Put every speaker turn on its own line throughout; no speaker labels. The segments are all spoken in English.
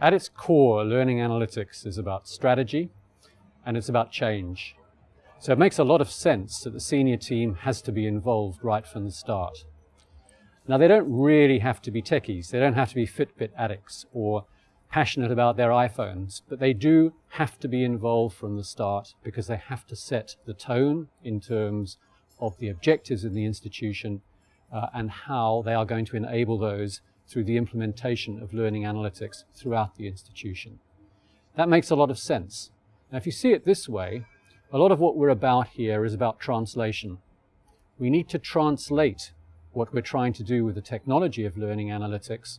At its core, learning analytics is about strategy and it's about change. So it makes a lot of sense that the senior team has to be involved right from the start. Now they don't really have to be techies, they don't have to be Fitbit addicts or passionate about their iPhones, but they do have to be involved from the start because they have to set the tone in terms of the objectives in the institution uh, and how they are going to enable those through the implementation of learning analytics throughout the institution. That makes a lot of sense. Now, if you see it this way, a lot of what we're about here is about translation. We need to translate what we're trying to do with the technology of learning analytics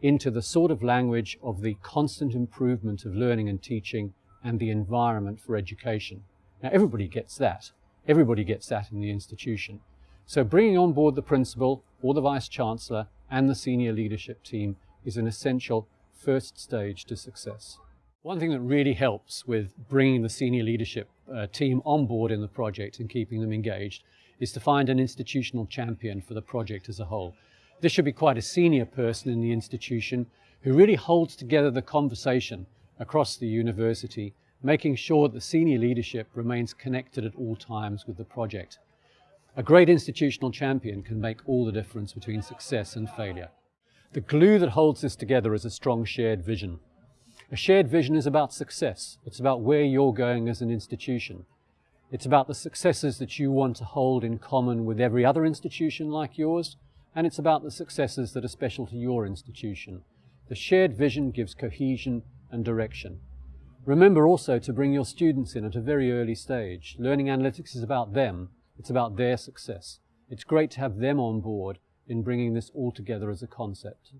into the sort of language of the constant improvement of learning and teaching and the environment for education. Now, everybody gets that. Everybody gets that in the institution. So bringing on board the principal or the vice-chancellor and the senior leadership team is an essential first stage to success. One thing that really helps with bringing the senior leadership uh, team on board in the project and keeping them engaged is to find an institutional champion for the project as a whole. This should be quite a senior person in the institution who really holds together the conversation across the university, making sure that the senior leadership remains connected at all times with the project. A great institutional champion can make all the difference between success and failure. The glue that holds this together is a strong shared vision. A shared vision is about success. It's about where you're going as an institution. It's about the successes that you want to hold in common with every other institution like yours, and it's about the successes that are special to your institution. The shared vision gives cohesion and direction. Remember also to bring your students in at a very early stage. Learning analytics is about them, it's about their success. It's great to have them on board in bringing this all together as a concept.